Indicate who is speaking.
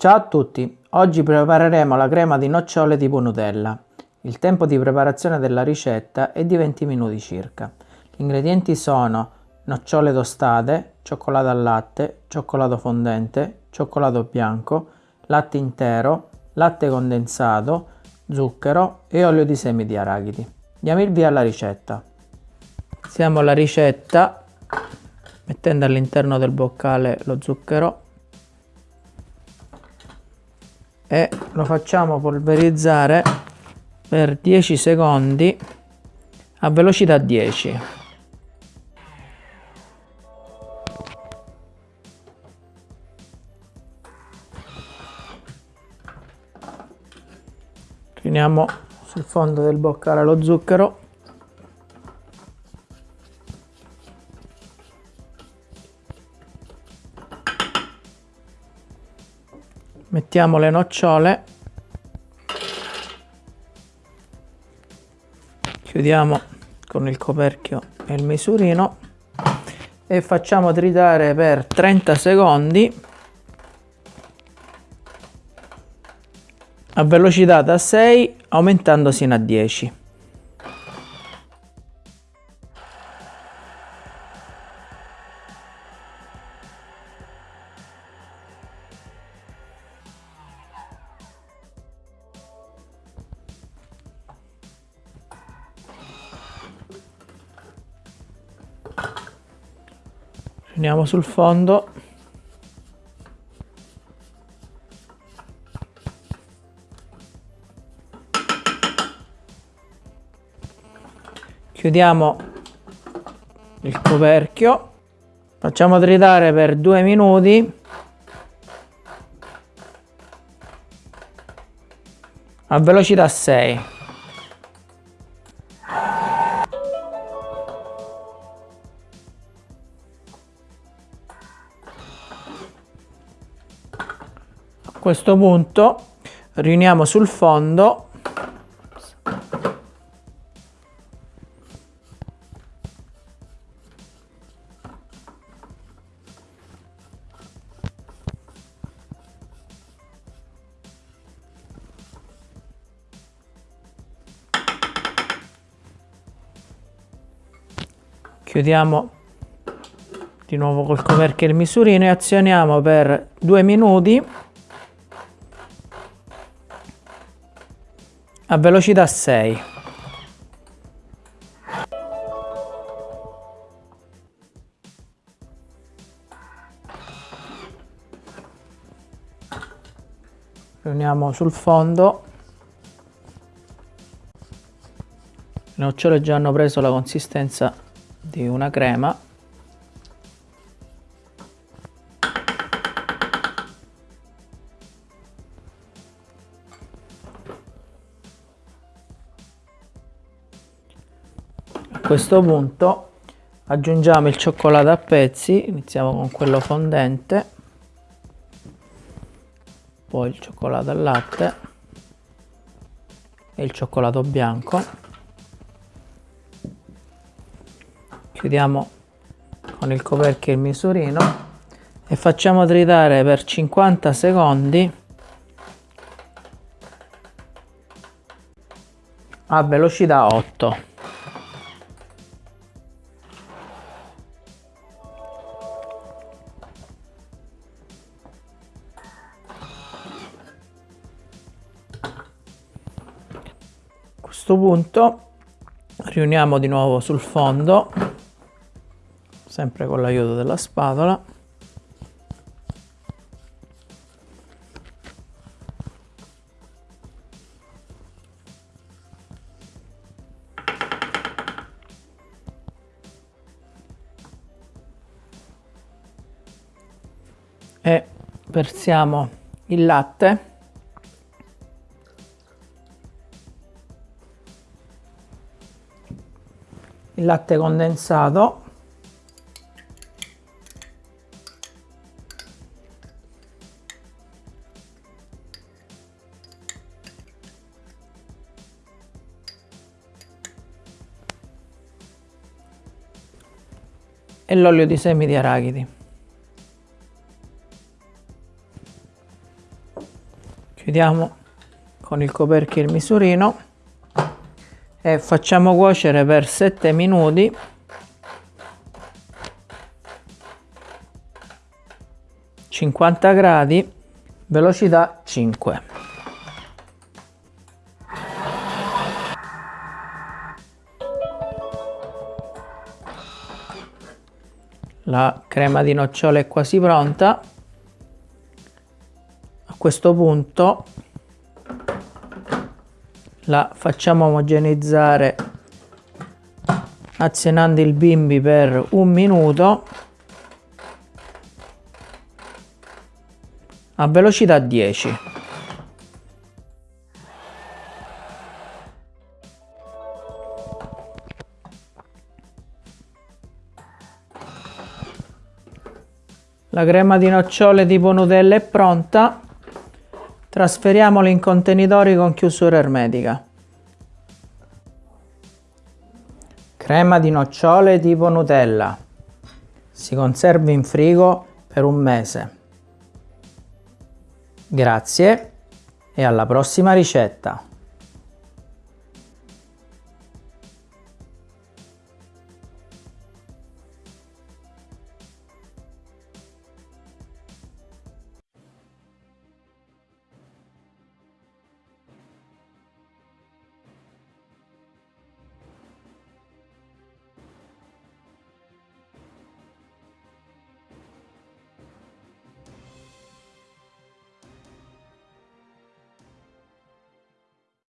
Speaker 1: Ciao a tutti, oggi prepareremo la crema di nocciole tipo Nutella. Il tempo di preparazione della ricetta è di 20 minuti circa. Gli ingredienti sono nocciole tostate, cioccolato al latte, cioccolato fondente, cioccolato bianco, latte intero, latte condensato, zucchero e olio di semi di arachidi. Diamo il via alla ricetta. Iniziamo la ricetta mettendo all'interno del boccale lo zucchero e lo facciamo polverizzare per 10 secondi a velocità 10 riuniamo sul fondo del boccale lo zucchero mettiamo le nocciole. Chiudiamo con il coperchio e il misurino. E facciamo tritare per 30 secondi. A velocità da 6 aumentando sino a 10 Andiamo sul fondo. Chiudiamo il coperchio. Facciamo tritare per due minuti. A velocità 6. Questo punto riuniamo sul fondo. Chiudiamo di nuovo col coperchio il misurino e azioniamo per due minuti a velocità 6 riuniamo sul fondo. Le nocciole già hanno preso la consistenza di una crema questo punto. Aggiungiamo il cioccolato a pezzi iniziamo con quello fondente poi il cioccolato al latte e il cioccolato bianco. Chiudiamo con il coperchio il misurino e facciamo tritare per 50 secondi. A velocità 8 questo punto riuniamo di nuovo sul fondo sempre con l'aiuto della spatola. E versiamo il latte il latte condensato. E l'olio di semi di arachidi. Chiudiamo con il coperchio il misurino e facciamo cuocere per 7 minuti. Cinquanta gradi velocità 5 la crema di nocciole è quasi pronta. A questo punto la facciamo omogenizzare azionando il bimbi per un minuto a velocità 10 La crema di nocciole tipo Nutella è pronta. Trasferiamola in contenitori con chiusura ermetica. Crema di nocciole tipo Nutella. Si conserva in frigo per un mese. Grazie e alla prossima ricetta!